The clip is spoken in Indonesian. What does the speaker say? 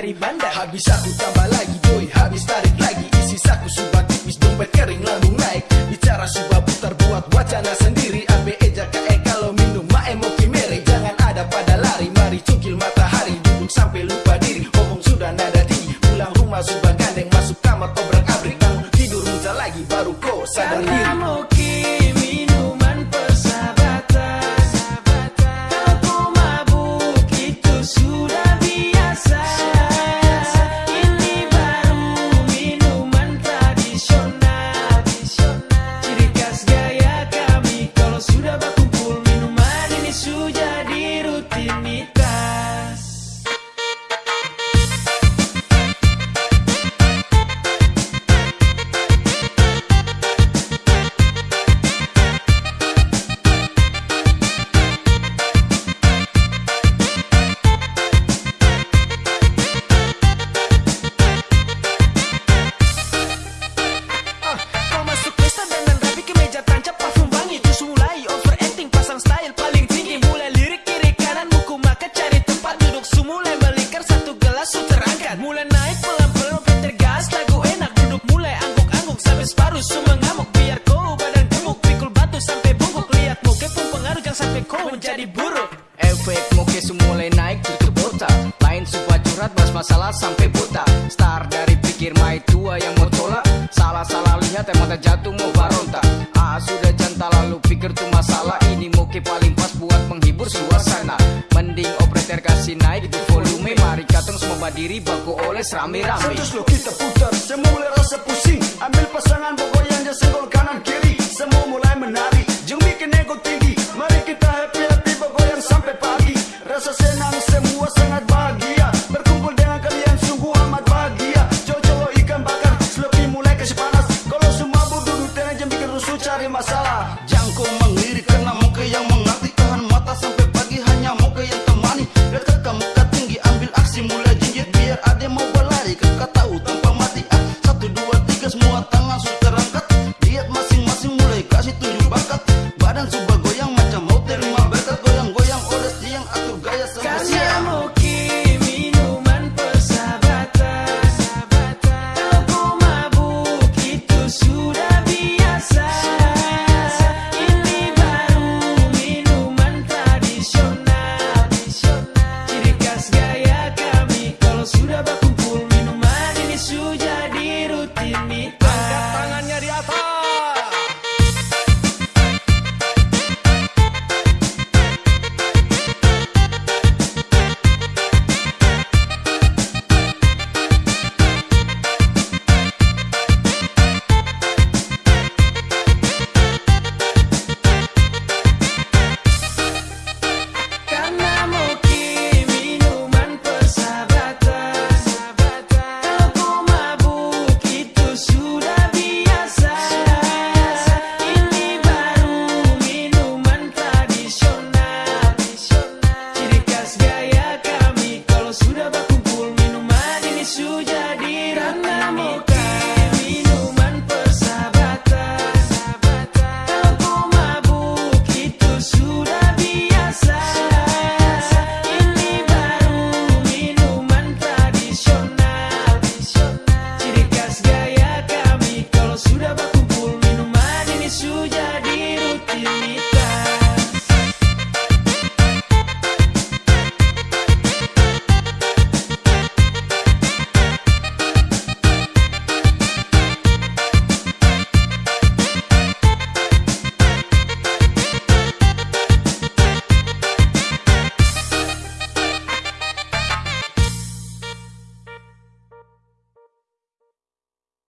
dari bandar. Habis aku tambah lagi boy, habis tarik lagi Isi saku subah tipis, dompet kering lambung naik. Bicara subah putar buat wacana sendiri. Ambil eja kae kalau minum mae mau kimere. Jangan ada pada lari, mari cungkil matahari. Duduk sampai lupa diri, ngomong sudah nada tinggi Pulang rumah subah gandeng, masuk kamar obrak abrik tidur muncul lagi, baru kau sadar diri Efek muka mulai naik tutup botak Lain supaya curhat bahas masalah sampai buta. Star dari pikir mai tua yang mau tolak Salah-salah lihat emang jatuh mau baronta Ah sudah jantan lalu pikir tuh masalah. Ini muka paling pas buat menghibur suasana. Mending operator kasih naik itu volume. Mari katong semua berdiri baku oleh rame-rame. Terus lo kita putar, semua mulai rasa pusing. Ambil pasangan pokok yang dia senggol kanan kiri. Semua mulai menari, jeng bikin ego